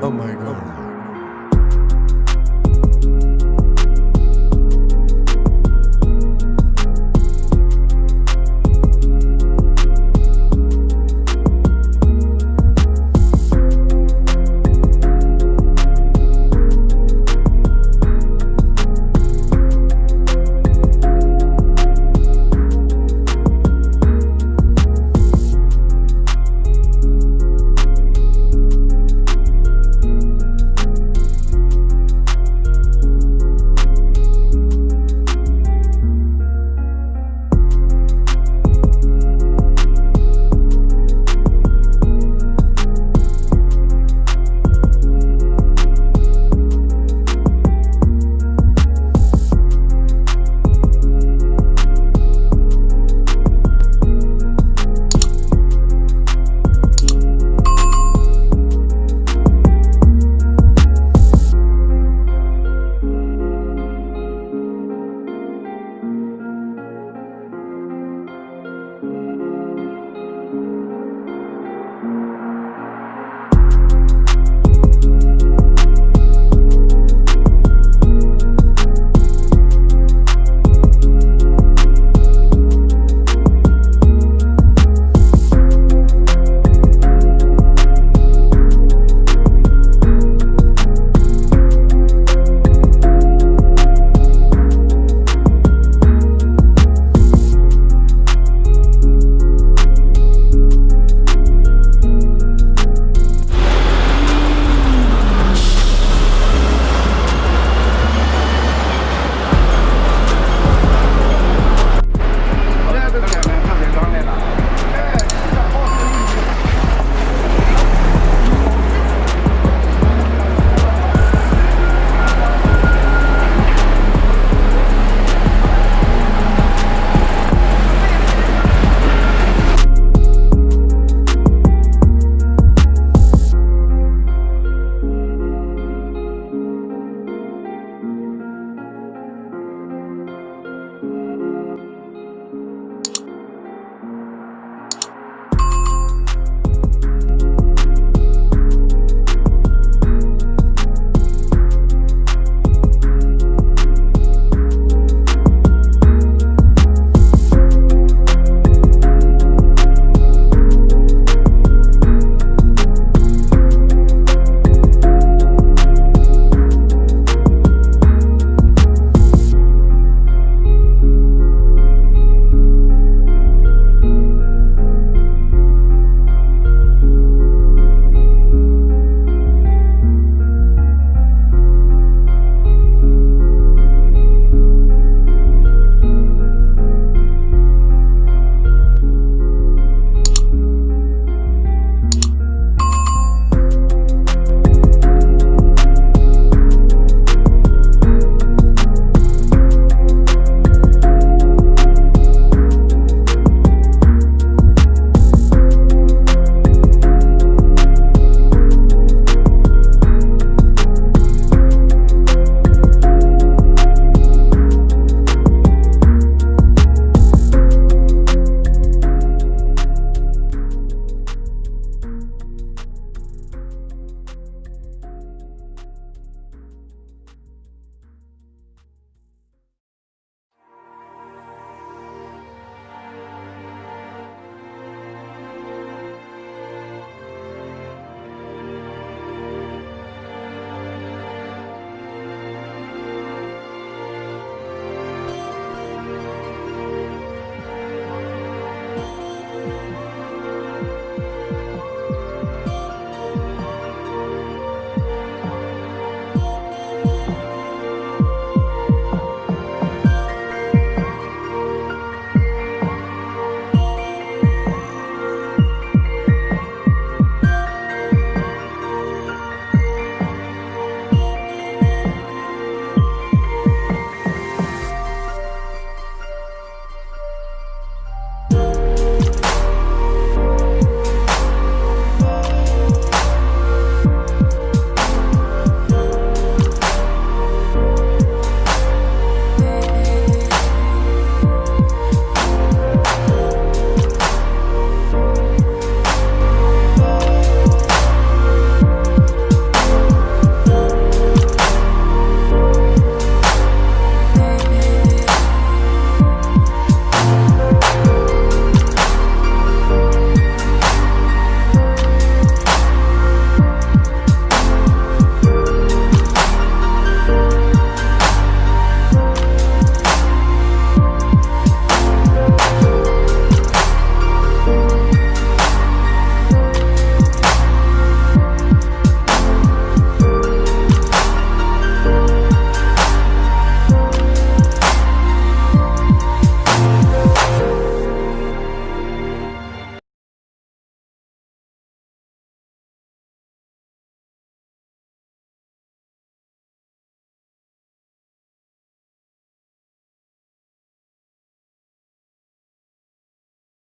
Oh my god.